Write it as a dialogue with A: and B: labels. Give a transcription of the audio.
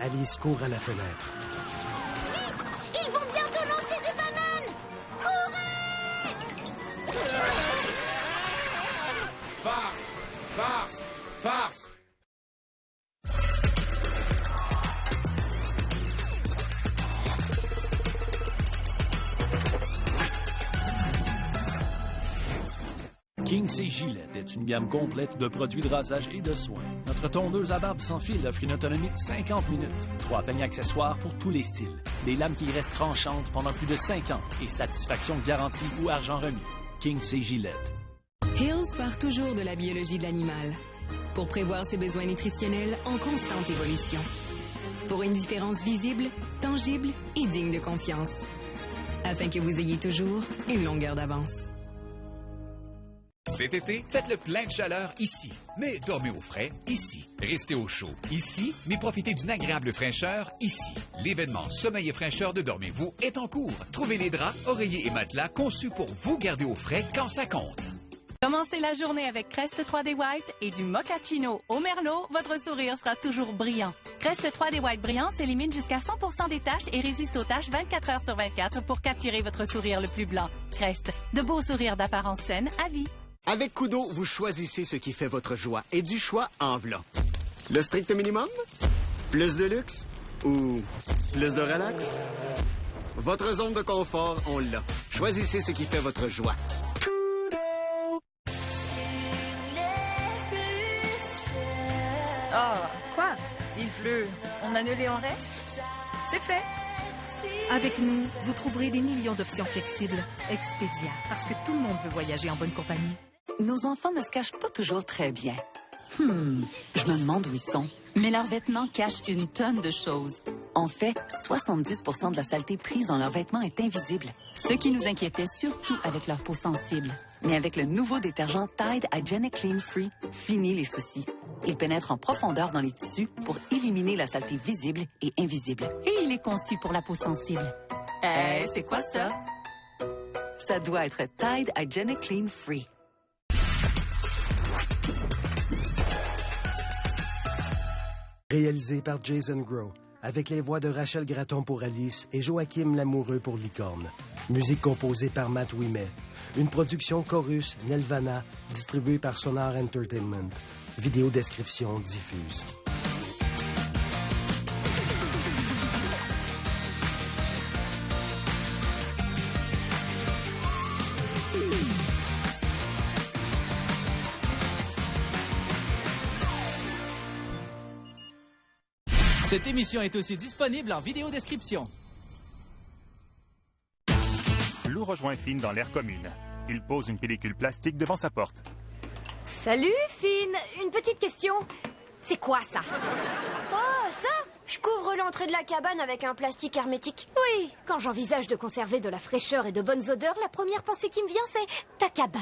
A: Alice court à la fenêtre.
B: Kinks et Gillette est une gamme complète de produits de rasage et de soins. Notre tondeuse à barbe sans fil offre une autonomie de 50 minutes. Trois peignes accessoires pour tous les styles. Des lames qui restent tranchantes pendant plus de 5 ans et satisfaction garantie ou argent remis. Kinks et Gillette.
C: Hills part toujours de la biologie de l'animal pour prévoir ses besoins nutritionnels en constante évolution. Pour une différence visible, tangible et digne de confiance. Afin que vous ayez toujours une longueur d'avance.
D: Cet été, faites le plein de chaleur ici. Mais dormez au frais ici. Restez au chaud ici, mais profitez d'une agréable fraîcheur ici. L'événement Sommeil et fraîcheur de Dormez-vous est en cours. Trouvez les draps, oreillers et matelas conçus pour vous garder au frais quand ça compte.
E: Commencez la journée avec Crest 3D White et du mochaccino au merlot, votre sourire sera toujours brillant. Crest 3D White brillant s'élimine jusqu'à 100% des taches et résiste aux taches 24 heures sur 24 pour capturer votre sourire le plus blanc. Crest, de beaux sourires d'apparence saine à vie.
F: Avec Kudo, vous choisissez ce qui fait votre joie et du choix en v'là. Le strict minimum? Plus de luxe? Ou plus de relax? Votre zone de confort, on l'a. Choisissez ce qui fait votre joie.
G: Oh, quoi? Il pleut. On annule et on reste? C'est fait. Avec nous, vous trouverez des millions d'options flexibles. Expedia, parce que tout le monde veut voyager en bonne compagnie.
H: Nos enfants ne se cachent pas toujours très bien. Hmm, je me demande où ils sont.
I: Mais leurs vêtements cachent une tonne de choses.
H: En fait, 70% de la saleté prise dans leurs vêtements est invisible.
I: Ce qui nous inquiétait surtout avec leur peau sensible.
H: Mais avec le nouveau détergent Tide Hygienic Clean Free, fini les soucis. Il pénètre en profondeur dans les tissus pour éliminer la saleté visible et invisible.
I: Et il est conçu pour la peau sensible.
H: Eh, c'est quoi ça? Ça doit être Tide Hygienic Clean Free.
A: Réalisé par Jason Grow, avec les voix de Rachel Gratton pour Alice et Joachim Lamoureux pour Licorne. Musique composée par Matt Wimet. Une production Chorus Nelvana, distribuée par Sonar Entertainment. Vidéo description diffuse.
J: Cette émission est aussi disponible en vidéo description.
K: Lou rejoint Finn dans l'air commune. Il pose une pellicule plastique devant sa porte.
L: Salut, Finn Une petite question. C'est quoi ça?
M: Oh, ça? Je couvre l'entrée de la cabane avec un plastique hermétique.
L: Oui, quand j'envisage de conserver de la fraîcheur et de bonnes odeurs, la première pensée qui me vient, c'est ta cabane.